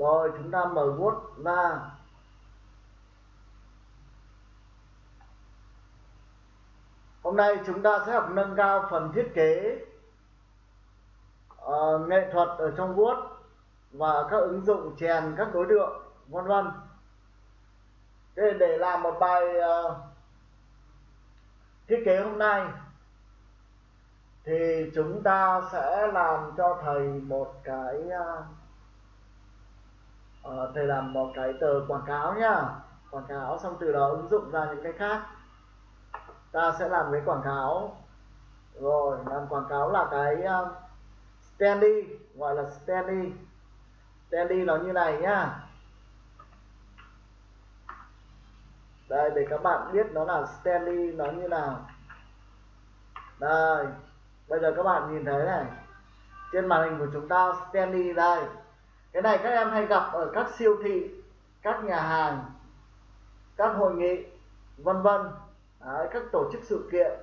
rồi chúng ta mở Word ra. Hôm nay chúng ta sẽ học nâng cao phần thiết kế uh, nghệ thuật ở trong Word và các ứng dụng chèn các đối tượng vân vân. Thế để làm một bài uh, thiết kế hôm nay thì chúng ta sẽ làm cho thầy một cái uh, uh, thầy làm một cái tờ quảng cáo nhá. Quảng cáo xong từ đó ứng dụng ra những cái khác. Ta sẽ làm cái quảng cáo. Rồi làm quảng cáo là cái ờ, uh, standy gọi là standy standy nó như này nhá. Đây để các bạn biết nó là standy nó như nào. Đây bây giờ các bạn nhìn thấy này. Trên màn hình của chúng ta standy đây cái này các em hay gặp ở các siêu thị các nhà hàng các hội nghị vân vân. Các tổ chức sự kiện.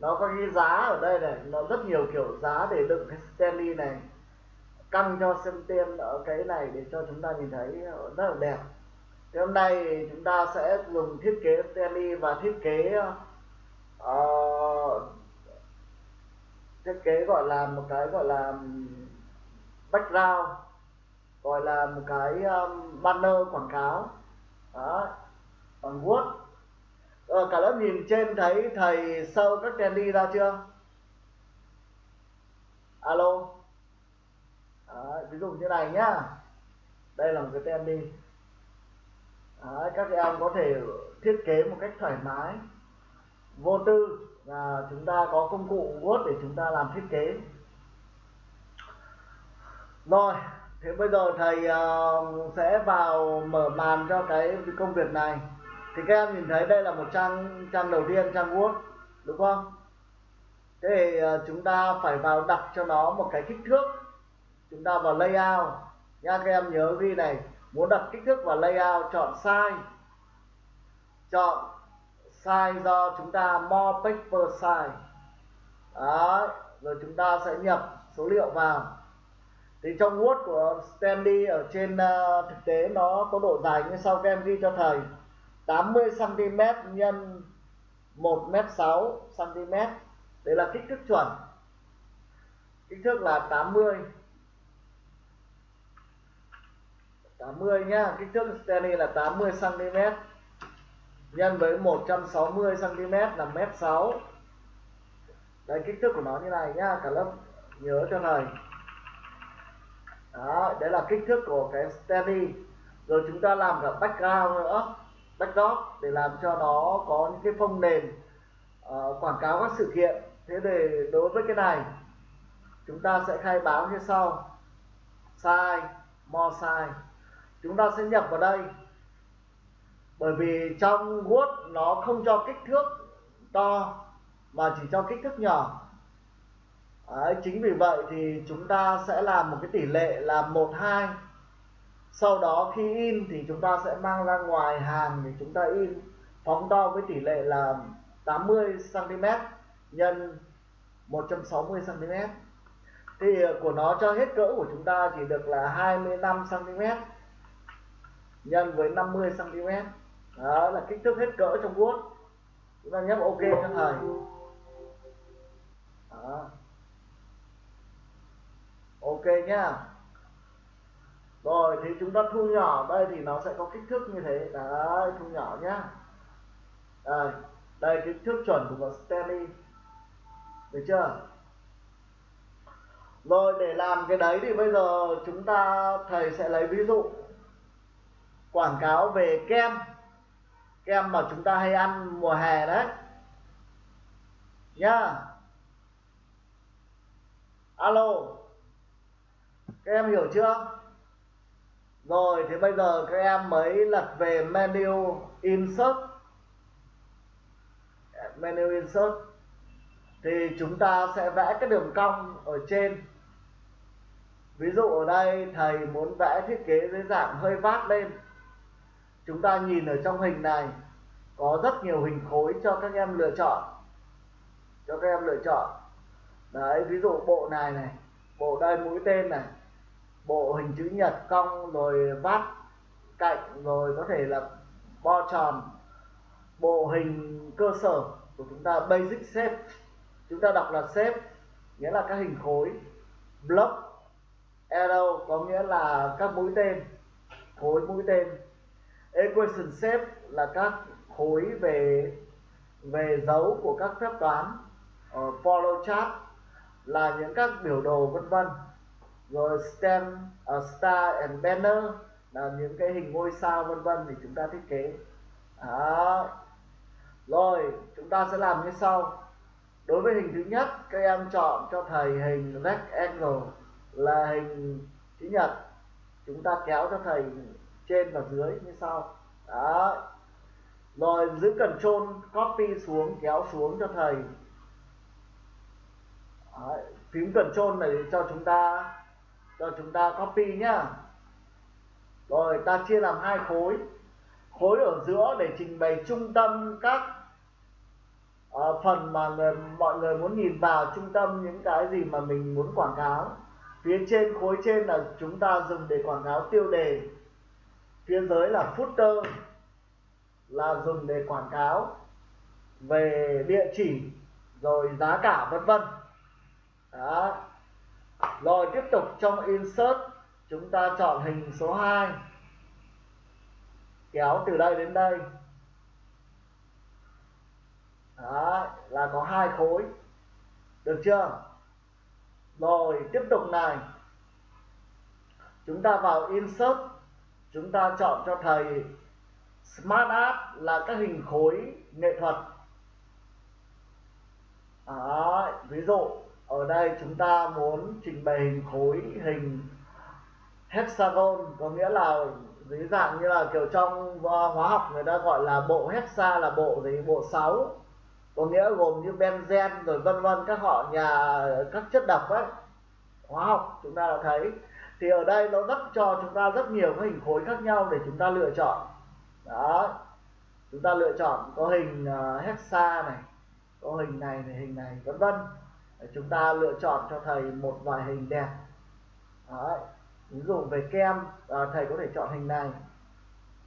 Nó có cái giá ở đây này nó rất nhiều kiểu giá để đựng cái Stanley này căng cho xem tên ở cái này để cho chúng ta nhìn thấy rất là đẹp. Thì hôm nay chúng ta sẽ dùng thiết kế Stanley và thiết kế uh, thiết kế gọi là một cái gọi là background gọi là một cái um, banner quảng cáo. Đó. Bằng Word. Ờ, cả lớp nhìn trên thấy thầy sâu các đèn đi ra chưa? Alo. Đó, ví dụ như này nhá. Đây là một cái tem đi các em có thể thiết kế một cách thoải mái vô tư và chúng ta có công cụ Word để chúng ta làm thiết kế. Rồi thế bây giờ thầy uh, sẽ vào mở màn cho cái công việc này. Thì các em nhìn thấy đây là một trang trang đầu tiên trang Word đúng không? Thế thì uh, chúng ta phải vào đặt cho nó một cái kích thước. Chúng ta vào layout. Nha các em nhớ ghi này. Muốn đặt kích thước vào layout chọn size. Chọn size do chúng ta more paper size. Đấy, rồi chúng ta sẽ nhập số liệu vào thì trong Word của Stanley ở trên uh, thực tế nó có độ dài như sau các em ghi cho thầy. 80 cm nhân 1 m 6 cm đây là kích thước chuẩn. Kích thước là 80 80 nhá. Kích thước Stanley là 80 cm nhân với 160 cm là mét 6 đây kích thước của nó như này nhá. Cả lớp nhớ cho thầy đó đấy là kích thước của cái steady rồi chúng ta làm cả background nữa backdrop để làm cho nó có những cái phông nền uh, quảng cáo các sự kiện. Thế để đối với cái này chúng ta sẽ khai báo như sau. Size more size. Chúng ta sẽ nhập vào đây. Bởi vì trong Word nó không cho kích thước to mà chỉ cho kích thước nhỏ. Đấy, chính vì vậy thì chúng ta sẽ làm một cái tỷ lệ là 1 2 sau đó khi in thì chúng ta sẽ mang ra ngoài hàng thì chúng ta in. Phóng to với tỷ lệ là 80 cm nhân 160 cm thì ờ, của nó cho hết cỡ của chúng ta chỉ được là 25 cm nhân với 50 cm đó là kích thước hết cỡ trong Word chúng ta nhấp ok cho thầy. Đó ok nhá. Rồi, thì chúng ta thu nhỏ, đây thì nó sẽ có kích thước như thế. Đấy, thu nhỏ nhá. Đây đây kích thước chuẩn của Stanley. Được chưa? Rồi, để làm cái đấy thì bây giờ chúng ta, thầy sẽ lấy ví dụ, quảng cáo về kem. Kem mà chúng ta hay ăn mùa hè đấy. Nhá. Alo các em hiểu chưa? Rồi, thì bây giờ các em mới lật về menu insert. Menu insert. Thì chúng ta sẽ vẽ cái đường cong ở trên. Ví dụ ở đây, thầy muốn vẽ thiết kế dưới dạng hơi vát lên. Chúng ta nhìn ở trong hình này, có rất nhiều hình khối cho các em lựa chọn. Cho các em lựa chọn. Đấy, ví dụ bộ này này, bộ đây mũi tên này bộ hình chữ nhật cong rồi vát cạnh rồi có thể là bo tròn. Bộ hình cơ sở của chúng ta basic shape chúng ta đọc là shape nghĩa là các hình khối. Block arrow có nghĩa là các mũi tên khối mũi tên. Equation shape là các khối về về dấu của các phép toán. Uh, follow chart là những các biểu đồ vân vân rồi stem uh, star and banner là những cái hình ngôi sao vân vân thì chúng ta thiết kế. Đó. Rồi chúng ta sẽ làm như sau. Đối với hình thứ nhất các em chọn cho thầy hình rectangle là hình chữ nhật. Chúng ta kéo cho thầy trên và dưới như sau. Đó. Rồi giữ cần trôn copy xuống kéo xuống cho thầy. Đấy, phím cần trôn này cho chúng ta cho chúng ta copy nhá. Rồi ta chia làm hai khối. Khối ở giữa để trình bày trung tâm các uh, phần mà người, mọi người muốn nhìn vào trung tâm những cái gì mà mình muốn quảng cáo. Phía trên khối trên là chúng ta dùng để quảng cáo tiêu đề. Phía dưới là footer là dùng để quảng cáo về địa chỉ rồi giá cả vân vân. Đó rồi tiếp tục trong insert chúng ta chọn hình số 2 kéo từ đây đến đây. Đó là có hai khối. Được chưa? Rồi tiếp tục này. Chúng ta vào insert chúng ta chọn cho thầy smart art là các hình khối nghệ thuật. Đó, ví dụ ở đây chúng ta muốn trình bày hình khối hình hexagon, có nghĩa là dưới dạng như là kiểu trong hóa học người ta gọi là bộ hexa là bộ gì? Bộ 6 có nghĩa gồm như benzen rồi vân vân, các họ nhà, các chất độc ấy, hóa học chúng ta đã thấy. Thì ở đây nó rất cho chúng ta rất nhiều các hình khối khác nhau để chúng ta lựa chọn. Đó chúng ta lựa chọn có hình à, hexa này, có hình này này, hình này, vân vân chúng ta lựa chọn cho thầy một vài hình đẹp Đấy, ví dụ về kem à, thầy có thể chọn hình này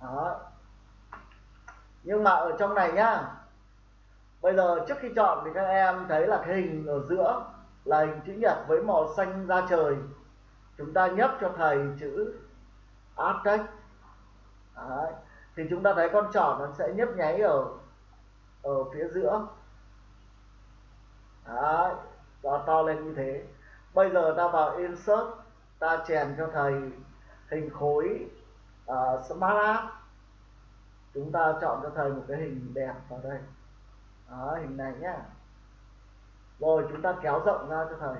Đấy. nhưng mà ở trong này nhá bây giờ trước khi chọn thì các em thấy là cái hình ở giữa là hình chữ nhật với màu xanh da trời chúng ta nhấp cho thầy chữ Artex Đấy. thì chúng ta thấy con trỏ nó sẽ nhấp nháy ở ở phía giữa Đấy và to lên như thế. Bây giờ ta vào insert ta chèn cho thầy hình khối uh, smart art chúng ta chọn cho thầy một cái hình đẹp vào đây. Đó, hình này nhá. Rồi chúng ta kéo rộng ra cho thầy.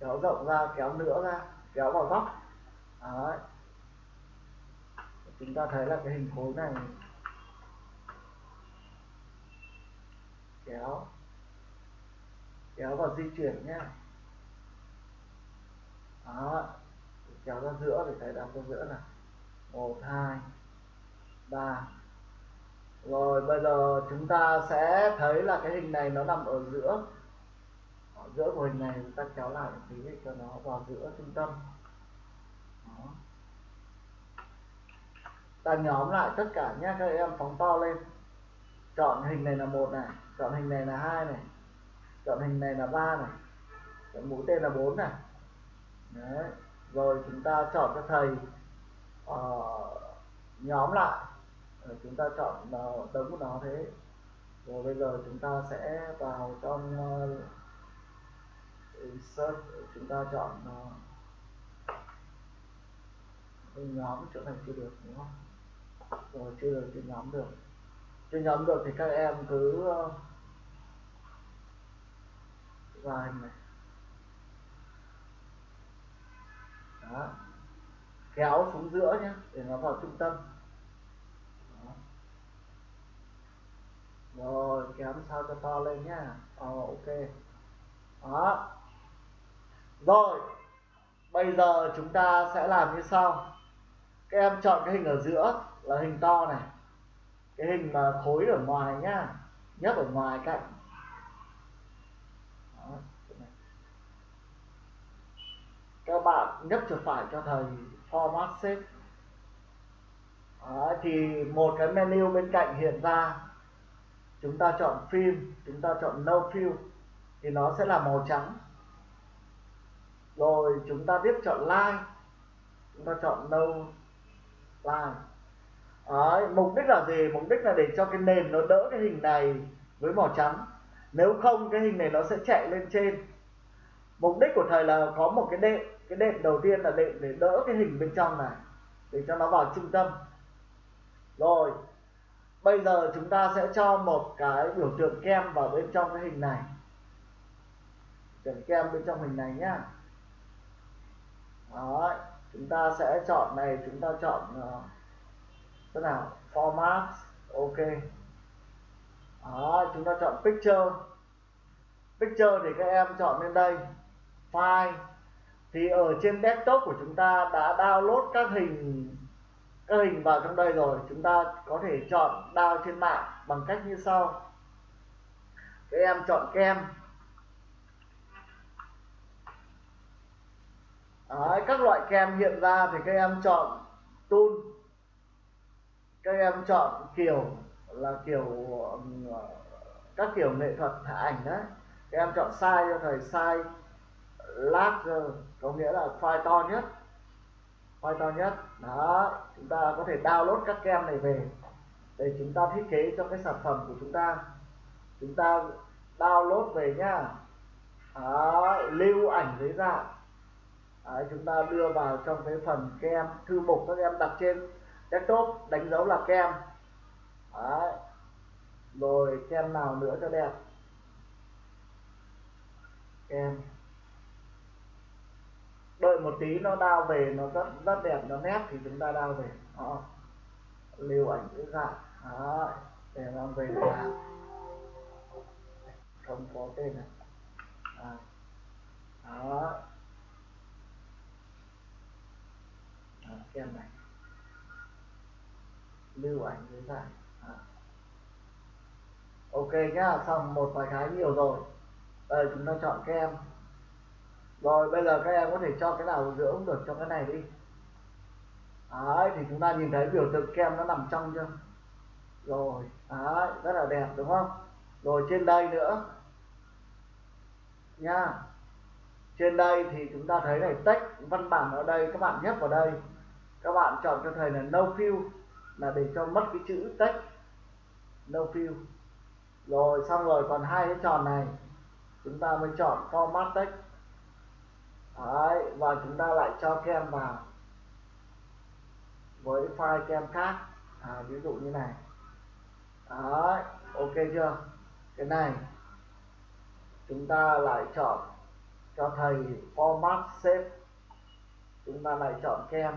Kéo rộng ra kéo nữa ra kéo vào góc. Đấy. chúng ta thấy là cái hình khối này. Kéo kéo vào di chuyển nhé đó, kéo ra giữa để thấy đặt ra giữa này một, hai, ba. Rồi, bây giờ chúng ta sẽ thấy là cái hình này nó nằm ở giữa. Ở giữa của hình này, chúng ta kéo lại một tí để cho nó vào giữa trung tâm. Đó. ta nhóm lại tất cả nhé các em phóng to lên. Chọn hình này là một này, chọn hình này là hai này chọn hình này là ba này. Chọn mũi tên là bốn này. Đấy. rồi chúng ta chọn cho thầy uh, nhóm lại. Rồi chúng ta chọn vào đống của nó thế. Rồi bây giờ chúng ta sẽ vào trong uh, insert chúng ta chọn uh, nhóm chỗ này chưa được đúng không? Rồi chưa được chưa nhóm được. Chưa nhóm được thì các em cứ uh, vào hình này đó kéo xuống giữa nhé để nó vào trung tâm. Đó. rồi kéo sao cho to lên nhá. Ờ, ok. Đó. Rồi bây giờ chúng ta sẽ làm như sau. Các em chọn cái hình ở giữa là hình to này. Cái hình mà khối ở ngoài nhá nhất ở ngoài cạnh Đó, các bạn nhấp chuột phải cho thầy format shape. Thì một cái menu bên cạnh hiện ra. Chúng ta chọn phim chúng ta chọn no fill thì nó sẽ là màu trắng. Rồi chúng ta tiếp chọn line chúng ta chọn no line. Đấy, mục đích là gì? Mục đích là để cho cái nền nó đỡ cái hình này với màu trắng. Nếu không cái hình này nó sẽ chạy lên trên. Mục đích của thầy là có một cái đệm cái đệm đầu tiên là đệm để đỡ cái hình bên trong này để cho nó vào trung tâm. Rồi bây giờ chúng ta sẽ cho một cái biểu tượng kem vào bên trong cái hình này. Tượng kem bên trong hình này nhá. Đó chúng ta sẽ chọn này chúng ta chọn uh, thế nào? Format ok. Đó chúng ta chọn picture. Picture thì các em chọn lên đây. File thì ở trên desktop của chúng ta đã download các hình các hình vào trong đây rồi. Chúng ta có thể chọn download trên mạng bằng cách như sau. Các em chọn kem. Đấy, các loại kem hiện ra thì các em chọn tool. Các em chọn kiểu là kiểu các kiểu nghệ thuật thả ảnh đấy. Các em chọn size cho thầy size larger ờ, có nghĩa là file to nhất. File to nhất. Đó chúng ta có thể download các kem này về để chúng ta thiết kế cho cái sản phẩm của chúng ta. Chúng ta download về nhá. Đó, lưu ảnh dưới dạng. Đấy, chúng ta đưa vào trong cái phần kem thư mục các em đặt trên desktop đánh dấu là kem. Đấy. rồi kem nào nữa cho đẹp? Kem đợi một tí nó đao về nó rất rất đẹp nó nét thì chúng ta đao về. Đó. lưu ảnh dưới dạng đó để mang về là không có tên này à. đó. À, kem này. Lưu ảnh dưới dạng à. ok nhá xong một vài cái nhiều rồi. Đây chúng ta chọn kem rồi, bây giờ các em có thể cho cái nào giữa cũng được cho cái này đi. Đấy, thì chúng ta nhìn thấy biểu tượng kem nó nằm trong chưa? Rồi, đấy, rất là đẹp, đúng không? Rồi, trên đây nữa. Nha. Trên đây thì chúng ta thấy này, text, văn bản ở đây, các bạn nhấp vào đây. Các bạn chọn cho thầy là no fill, là để cho mất cái chữ text. No fill. Rồi, xong rồi, còn hai cái tròn này. Chúng ta mới chọn format text. Đấy, và chúng ta lại cho kem vào với file kem khác. À, ví dụ như này. Đấy, ok chưa? Cái này chúng ta lại chọn cho thầy format shape. Chúng ta lại chọn kem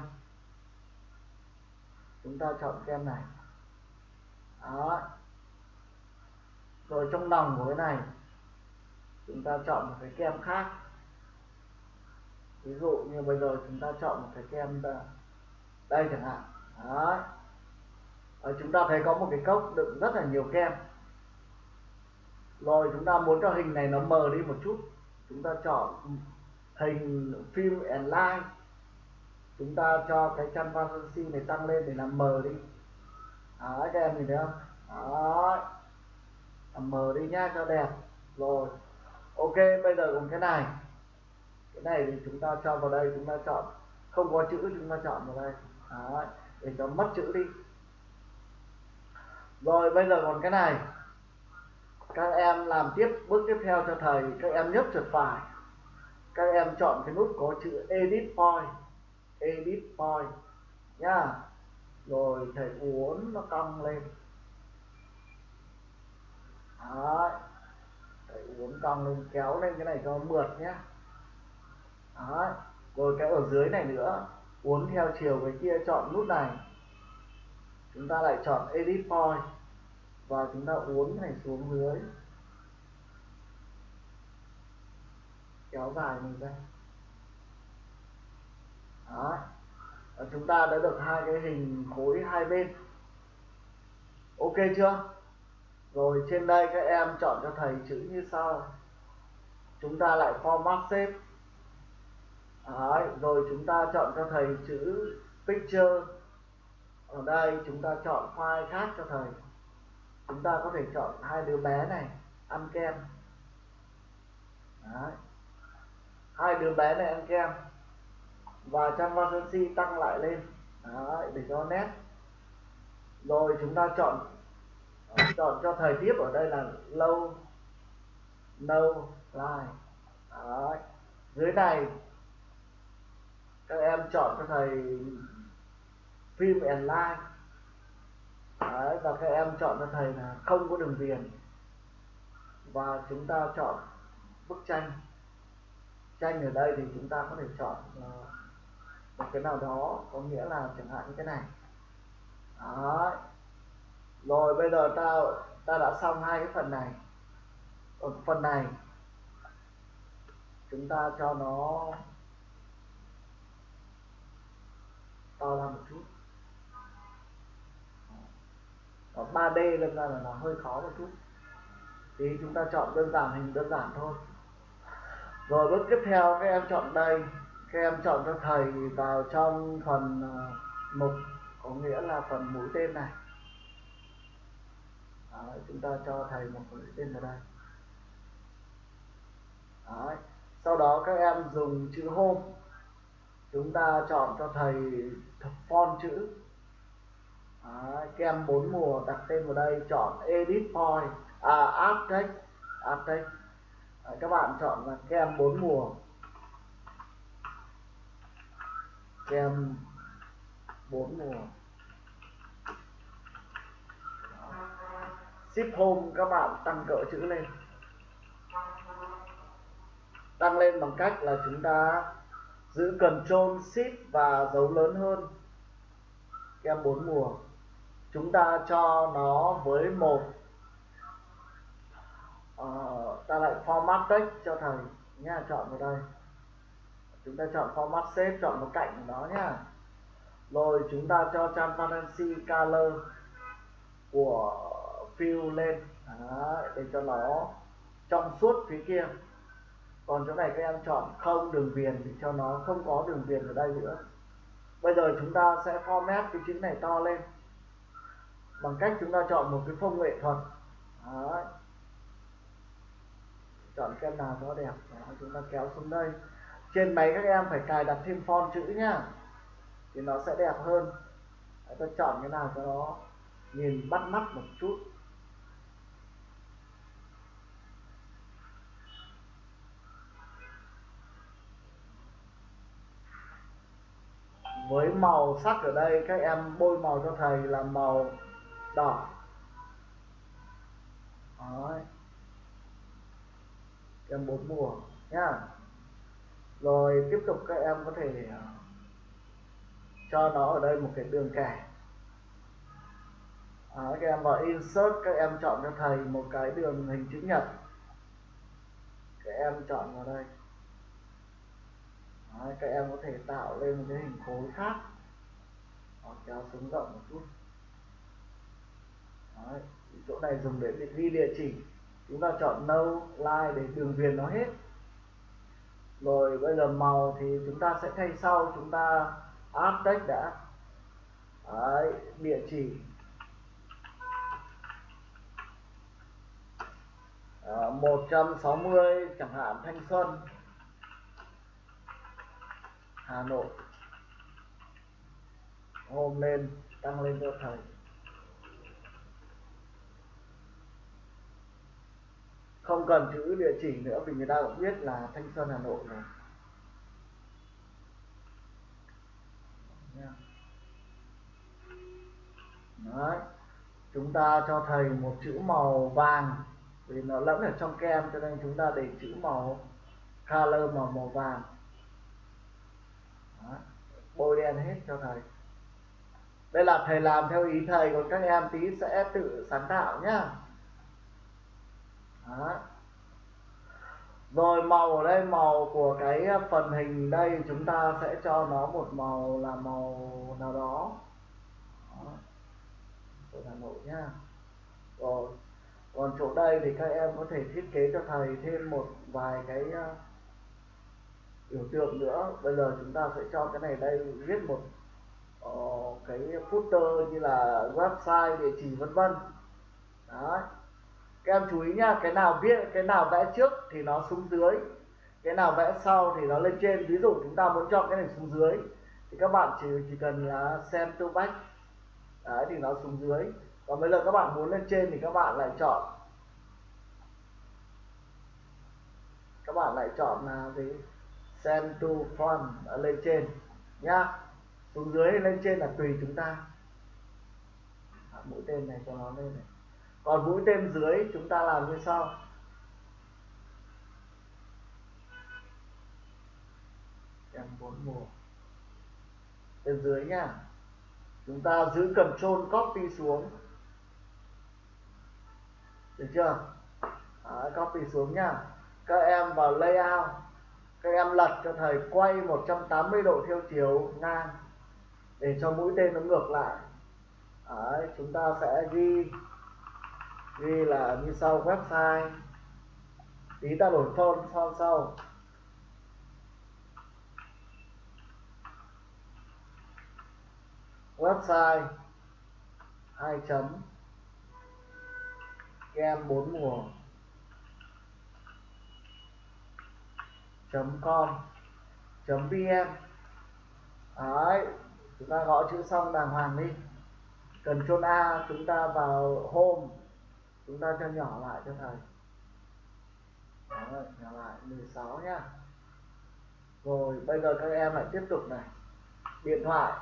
chúng ta chọn kem này. Đó rồi trong lòng của cái này chúng ta chọn một cái kem khác ví dụ như bây giờ chúng ta chọn một cái kem đây chẳng hạn. Đấy, ở chúng ta thấy có một cái cốc đựng rất là nhiều kem. Rồi chúng ta muốn cho hình này nó mờ đi một chút chúng ta chọn hình film and line chúng ta cho cái transparency này tăng lên để làm mờ đi. Đấy, các em nhìn thấy không? Đấy, làm mờ đi nhá cho đẹp. Rồi ok bây giờ cùng cái này cái này thì chúng ta cho vào đây chúng ta chọn. Không có chữ chúng ta chọn vào đây. Đó, để cho mất chữ đi. Rồi bây giờ còn cái này. Các em làm tiếp bước tiếp theo cho thầy. Các em nhấp chuột phải. Các em chọn cái nút có chữ edit point. Edit point. Nhá. Rồi thầy uốn nó cong lên. Đấy. thầy uốn cong lên kéo lên cái này cho mượt nhá. Đấy. rồi cái ở dưới này nữa, uốn theo chiều cái kia, chọn nút này. Chúng ta lại chọn edit point và chúng ta uốn này xuống dưới. Kéo dài mình ra. Đó, và chúng ta đã được hai cái hình khối hai bên. Ok chưa? Rồi trên đây các em chọn cho thầy chữ như sau. Chúng ta lại format shape. Đấy, rồi chúng ta chọn cho thầy chữ picture. Ở đây chúng ta chọn file khác cho thầy. Chúng ta có thể chọn hai đứa bé này ăn kem. Đấy. hai đứa bé này ăn kem. Và trang vacancy tăng lại lên. Đấy, để cho nét. Rồi chúng ta chọn chọn cho thầy tiếp ở đây là low no line. Đấy. dưới này các em chọn cho thầy phim and line Đấy, và các em chọn cho thầy là không có đường viền. Và chúng ta chọn bức tranh. Tranh ở đây thì chúng ta có thể chọn ờ, một cái nào đó có nghĩa là chẳng hạn như cái này. Đấy. rồi bây giờ ta ta đã xong hai cái phần này. Ở phần này chúng ta cho nó to ra một chút. Còn 3D lên ra là nó hơi khó một chút. Thì chúng ta chọn đơn giản hình đơn giản thôi. Rồi bước tiếp theo các em chọn đây. Các em chọn cho thầy vào trong phần à, mục có nghĩa là phần mũi tên này. Đấy, chúng ta cho thầy một mũi tên vào đây. Đấy. sau đó các em dùng chữ home. Chúng ta chọn cho thầy font chữ. À, Đấy, kem bốn mùa đặt tên vào đây chọn edit point. À add text add text Đấy, à, các bạn chọn là kem bốn mùa. Kem bốn mùa. Ship home các bạn tăng cỡ chữ lên. Tăng lên bằng cách là chúng ta giữ Ctrl Shift và dấu lớn hơn. Kem bốn mùa. Chúng ta cho nó với một. Uh, ta lại format text cho thầy. Nhá chọn vào đây. Chúng ta chọn format shape chọn một cạnh của nó nhá rồi chúng ta cho transparency color của fill lên. Đấy, để cho nó trong suốt phía kia còn chỗ này các em chọn không đường viền thì cho nó không có đường viền ở đây nữa. Bây giờ chúng ta sẽ format cái chữ này to lên. Bằng cách chúng ta chọn một cái phông nghệ thuật. Đấy. chọn cái nào nó đẹp. Đó, chúng ta kéo xuống đây. Trên máy các em phải cài đặt thêm font chữ nhá. Thì nó sẽ đẹp hơn. Đấy, tôi chọn cái nào cho nó nhìn bắt mắt một chút. Với màu sắc ở đây các em bôi màu cho thầy là màu đỏ. Đấy. em bốn mùa nhá. Rồi tiếp tục các em có thể ờ, cho nó ở đây một cái đường kẻ. À, các em vào insert các em chọn cho thầy một cái đường hình chữ nhật. Các em chọn vào đây. Đấy, các em có thể tạo lên một cái hình khối khác. Đó, kéo xuống rộng một chút. Đấy, chỗ này dùng để ghi địa chỉ. Chúng ta chọn no line để đường viền nó hết. Rồi bây giờ màu thì chúng ta sẽ thay sau. Chúng ta add text đã. Đấy, địa chỉ. Ờ, à, 160 chẳng hạn Thanh Xuân. Hà Nội. Hôm lên, tăng lên cho thầy. Không cần chữ địa chỉ nữa, vì người ta cũng biết là Thanh Xuân, Hà Nội rồi Đấy. chúng ta cho thầy một chữ màu vàng, vì nó lẫn ở trong kem, cho nên chúng ta để chữ màu color màu màu vàng. Bôi đen hết cho thầy. Đây là thầy làm theo ý thầy còn các em tí sẽ tự sáng tạo nhá. Đó. rồi màu ở đây màu của cái phần hình đây chúng ta sẽ cho nó một màu là màu nào đó, đó. của Hà Nội nhá. Rồi. Còn chỗ đây thì các em có thể thiết kế cho thầy thêm một vài cái à, biểu tượng nữa. Bây giờ chúng ta sẽ cho cái này đây viết một uh, cái footer như là website địa chỉ vân vân. Đấy. Các em chú ý nhá cái nào viết cái nào vẽ trước thì nó xuống dưới cái nào vẽ sau thì nó lên trên. Ví dụ chúng ta muốn chọn cái này xuống dưới thì các bạn chỉ chỉ cần là xem to back đấy thì nó xuống dưới. Còn bây giờ các bạn muốn lên trên thì các bạn lại chọn các bạn lại chọn là gì send to form ở lên trên nhá. Xuống dưới hay lên trên là tùy chúng ta. À, mũi tên này cho nó lên này. Còn mũi tên dưới chúng ta làm như sau. Em bốn mùa. Tên dưới nha chúng ta giữ control copy xuống. Được chưa? À, copy xuống nha các em vào layout các em lật cho thầy quay 180 độ theo chiều ngang để cho mũi tên nó ngược lại. Đấy, chúng ta sẽ ghi ghi là như sau website tí ta đổi phone sau sau. Website hai chấm kem bốn mùa chấm com vn. Đấy chúng ta gõ chữ xong đàng hoàng đi. Cần chôn a chúng ta vào home. Chúng ta cho nhỏ lại cho thầy. Đấy, nhỏ lại 16 nhá. Rồi bây giờ các em lại tiếp tục này. Điện thoại.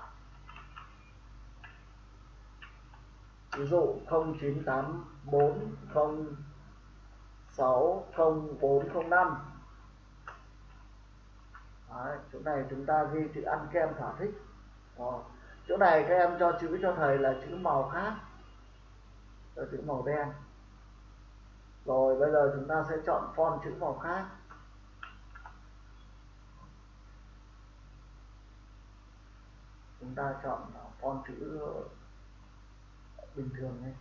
Ví dụ 0984060405 Đấy, chỗ này chúng ta ghi chữ ăn kem thỏa thích Đó. chỗ này các em cho chữ cho thầy là chữ màu khác cho chữ màu đen rồi bây giờ chúng ta sẽ chọn font chữ màu khác chúng ta chọn font chữ bình thường nhé.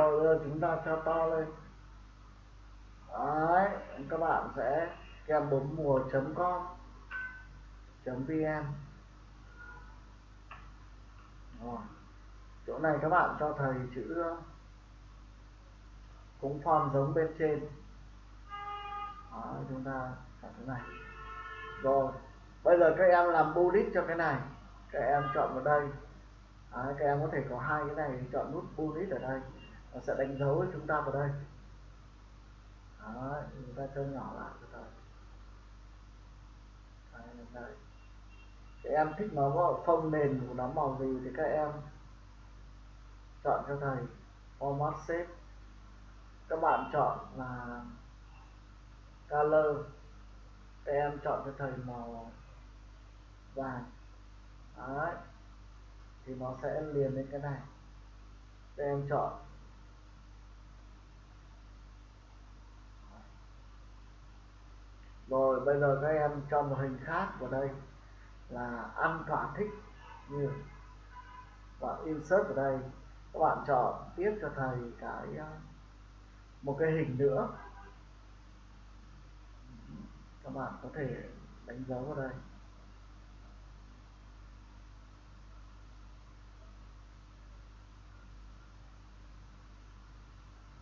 Rồi chúng ta cho to lên. Đấy các bạn sẽ kèm bấm mùa com vn. Rồi chỗ này các bạn cho thầy chữ cũng form giống bên trên. Đó, chúng ta chọn cái này. Rồi bây giờ các em làm bullet cho cái này. Các em chọn vào đây. Đấy, các em có thể có hai cái này chọn nút bullet ở đây nó sẽ đánh dấu chúng ta vào đây. Đó, chúng ta cho nhỏ lại cho thầy đây. các em thích nó có phông nền của nó màu gì thì các em chọn cho thầy format shape. Các bạn chọn là color. Các em chọn cho thầy màu vàng. Đấy. thì nó sẽ liền lên cái này. Các em chọn rồi bây giờ các em cho một hình khác vào đây là ăn thỏa thích như bạn insert vào đây. Các bạn chọn tiếp cho thầy cái ờ, một cái hình nữa. Các bạn có thể đánh dấu vào đây.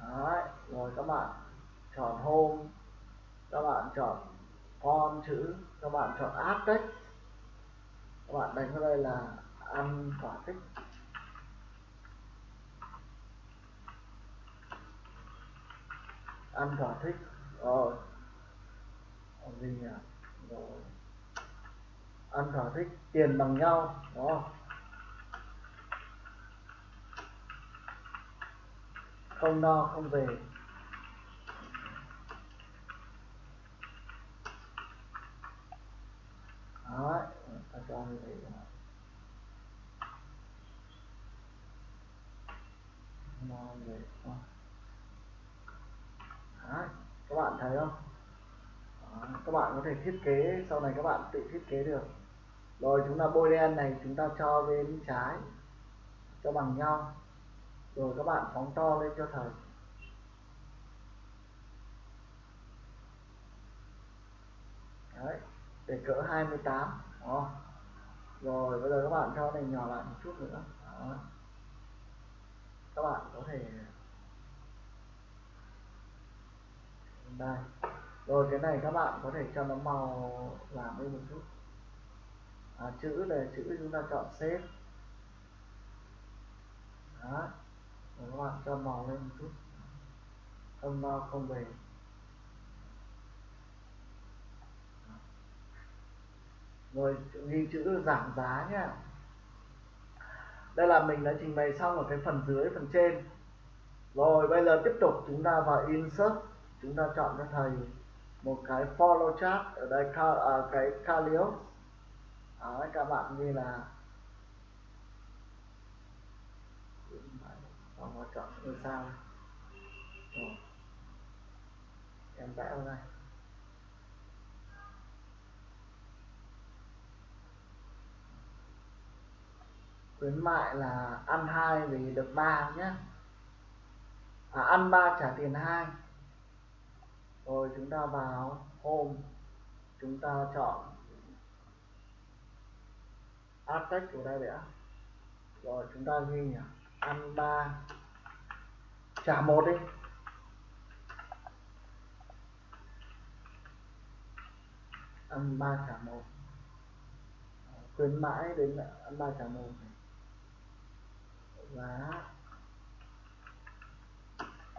Đấy, rồi các bạn chọn home. Các bạn chọn font chữ các bạn chọn add text các bạn đánh vào đây là ăn thỏa thích. Ăn thỏa thích. Rồi. Còn gì nhỉ à. rồi. Ăn thỏa thích, tiền bằng nhau đó không no, không về. Đó ta cho như vậy màu về Đấy, các bạn thấy không? Đó, các bạn có thể thiết kế sau này các bạn tự thiết kế được. Rồi chúng ta bôi đen này chúng ta cho bên trái cho bằng nhau. Rồi các bạn phóng to lên cho thầy đấy để cỡ 28 đó. rồi bây giờ các bạn cho này nhỏ lại một chút nữa. Đó. các bạn có thể đây. Rồi cái này các bạn có thể cho nó màu làm lên một chút. À, chữ là chữ chúng ta chọn xếp đó. Rồi các bạn cho màu lên một chút. Âm không về. Rồi ghi chữ giảm giá nhá. Đây là mình đã trình bày xong ở cái phần dưới phần trên. Rồi bây giờ tiếp tục chúng ta vào insert. Chúng ta chọn cho thầy một cái follow chart ở đây à, cái Calios à, các bạn như là vâng, chọn ngôi sao. Em vẽ vào đây. Khuyến mại là ăn hai vì được ba nhé à, ăn ba trả tiền hai. Rồi chúng ta vào home chúng ta chọn. Add text của đây đã rồi chúng ta ghi nhỉ. Ăn ba. Trả một đi. Ăn ba trả một. Khuyến mãi đến ăn ba trả một giá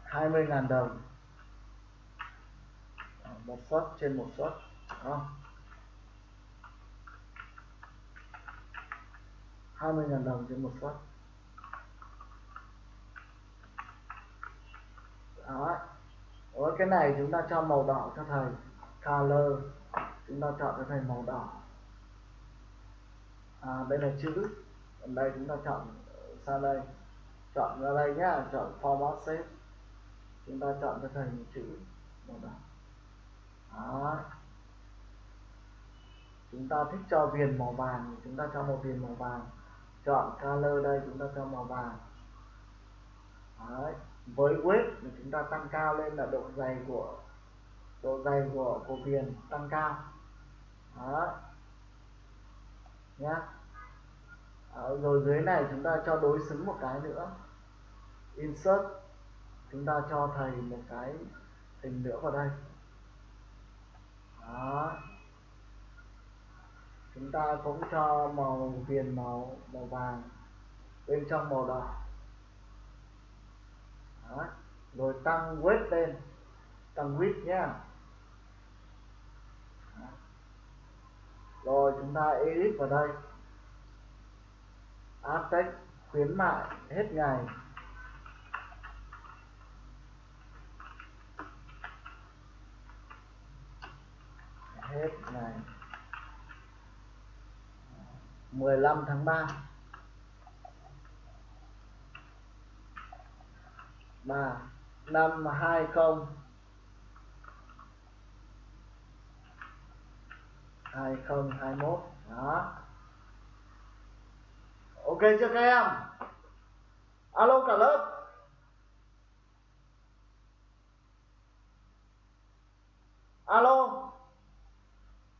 20.000 đồng. Ờ, một suất trên một suất không? 20.000 đồng trên một suất đó. Ở cái này chúng ta cho màu đỏ cho thầy color chúng ta chọn cho thầy màu đỏ. À, đây là chữ. Còn đây chúng ta chọn sang đây, chọn ra đây nhá, chọn format shape. Chúng ta chọn cho thành chữ màu đỏ. Đó. Chúng ta thích cho viền màu vàng, chúng ta cho một viền màu vàng. Chọn color đây, chúng ta cho màu vàng. Đấy. với width thì chúng ta tăng cao lên là độ dày của, độ dày của của viền tăng cao. Đấy. nhá. Đấy. rồi dưới này chúng ta cho đối xứng một cái nữa. Insert, chúng ta cho thầy một cái hình nữa vào đây. Đó. Chúng ta cũng cho màu viền, màu màu vàng bên trong màu đỏ. Đó. rồi tăng width lên. Tăng width nhé rồi chúng ta edit vào đây áp text khuyến mại hết ngày. Hết ngày. 15 tháng 3 3 năm 20 2021 đó ok chưa các em? Alo cả lớp. Alo.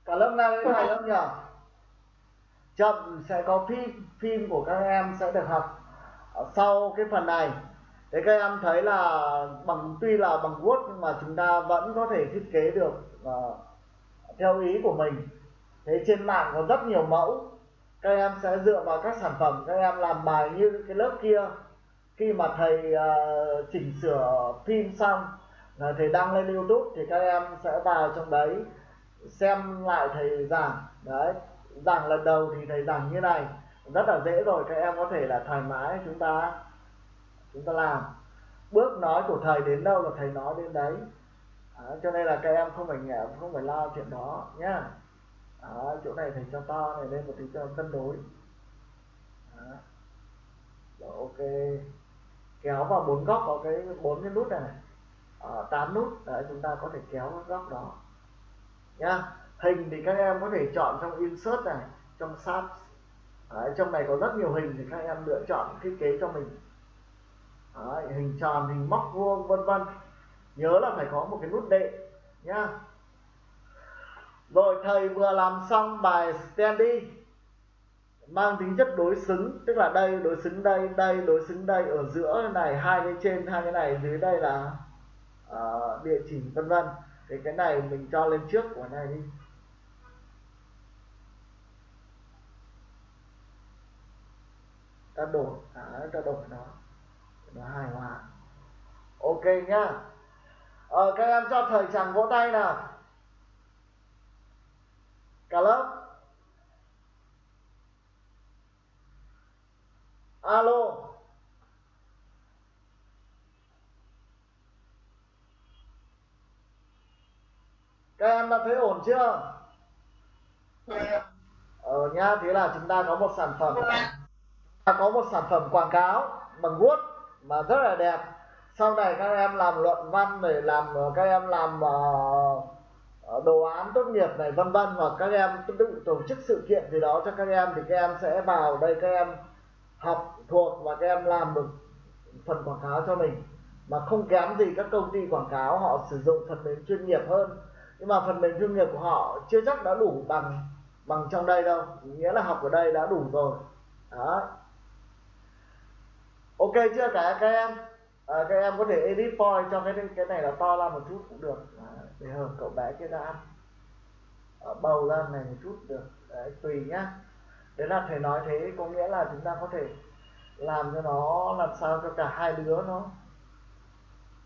Cả lớp nghe đến này không nhỉ? Chậm sẽ có phim phim của các em sẽ được học sau cái phần này. Thế các em thấy là bằng tuy là bằng Word nhưng mà chúng ta vẫn có thể thiết kế được uh, theo ý của mình. Thế trên mạng có rất nhiều mẫu các em sẽ dựa vào các sản phẩm các em làm bài như cái lớp kia. Khi mà thầy uh, chỉnh sửa phim xong là thầy đăng lên YouTube thì các em sẽ vào trong đấy xem lại thầy giảng. Đấy giảng lần đầu thì thầy giảng như này. Rất là dễ rồi các em có thể là thoải mái chúng ta chúng ta làm. Bước nói của thầy đến đâu là thầy nói đến đấy. À, cho nên là các em không phải nghèo không phải lo chuyện đó nhá đó chỗ này thầy cho to này lên một tí cho cân đối. Đó. Rồi, ok. Kéo vào bốn góc có cái bốn cái nút này, này. Ờ, tám nút. Đấy chúng ta có thể kéo các góc đó. Nhá. Hình thì các em có thể chọn trong insert này trong sub đấy, trong này có rất nhiều hình thì các em lựa chọn thiết kế cho mình. Đấy, hình tròn hình móc vuông vân vân. Nhớ là phải có một cái nút đệ nhá rồi thầy vừa làm xong bài standy mang tính chất đối xứng tức là đây đối xứng đây đây đối xứng đây ở giữa này hai cái trên hai cái này dưới đây là uh, địa chỉ vân vân. Thì cái này mình cho lên trước của này đi. Ta đổi à, ta đổi nó. Nó hài hòa. Ok nhá ờ, các em cho thời chẳng vỗ tay nào cả lớp alo các em đã thấy ổn chưa? Ờ nhá thế là chúng ta có một sản phẩm. Ta có một sản phẩm quảng cáo bằng vuốt mà rất là đẹp. Sau này các em làm luận văn để làm các em làm uh, Ờ, đồ án tốt nghiệp này vân vân hoặc các em tự tổ chức sự kiện gì đó cho các em thì các em sẽ vào đây các em học thuộc và các em làm được phần quảng cáo cho mình. Mà không kém gì các công ty quảng cáo họ sử dụng phần mềm chuyên nghiệp hơn. Nhưng mà phần mềm chuyên nghiệp của họ chưa chắc đã đủ bằng bằng trong đây đâu. Nghĩa là học ở đây đã đủ rồi. Đó. Ok chưa cả các em? À, các em có thể edit point cho cái cái này là to ra một chút cũng được. À, để hợp cậu bé kia ra ăn à, bầu ra này một chút được. Đấy tùy nhá. Đấy là thầy nói thế có nghĩa là chúng ta có thể làm cho nó làm sao cho cả hai đứa nó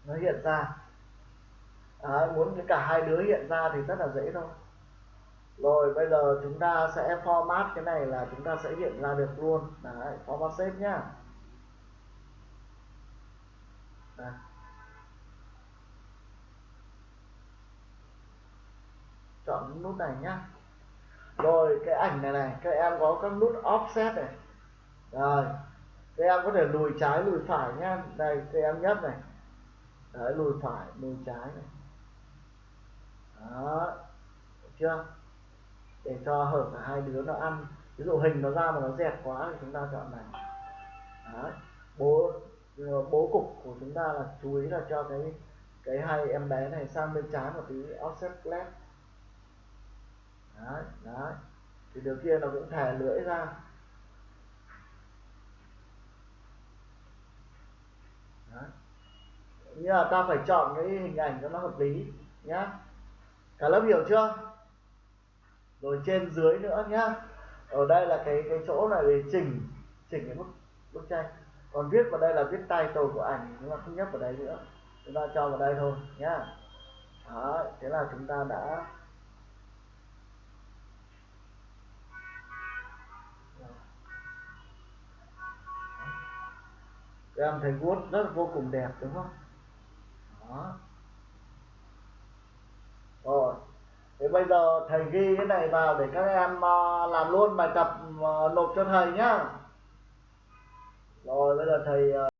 nó hiện ra. À, muốn cho cả hai đứa hiện ra thì rất là dễ thôi. Rồi bây giờ chúng ta sẽ format cái này là chúng ta sẽ hiện ra được luôn. Đấy format save nhá đây chọn nút này nhá. Rồi, cái ảnh này này, các em có các nút offset này. Rồi, các em có thể lùi trái, lùi phải nhá. Đây, các em nhấp này. Đấy, lùi phải, lùi trái này. Đó, được chưa? Để cho hở cả hai đứa nó ăn. Ví dụ hình nó ra mà nó dẹp quá thì chúng ta chọn này. Đấy, bố bố cục của chúng ta là chú ý là cho cái cái hai em bé này sang bên trái một tí, offset left đấy đấy. Thì điều kia nó cũng thè lưỡi ra. Đấy. như là ta phải chọn cái hình ảnh cho nó hợp lý, nhá. Cả lớp hiểu chưa? Rồi trên dưới nữa nhá. Ở đây là cái cái chỗ này để chỉnh chỉnh cái bức bức tranh. Còn viết vào đây là viết title của ảnh chúng ta không nhấp vào đây nữa. Chúng ta cho vào đây thôi, nhá. Đó thế là chúng ta đã các em thấy vuốt rất vô cùng đẹp đúng không? Đó. Rồi. Thế bây giờ thầy ghi cái này vào để các em uh, làm luôn bài tập uh, nộp cho thầy nhá. Rồi bây giờ thầy uh,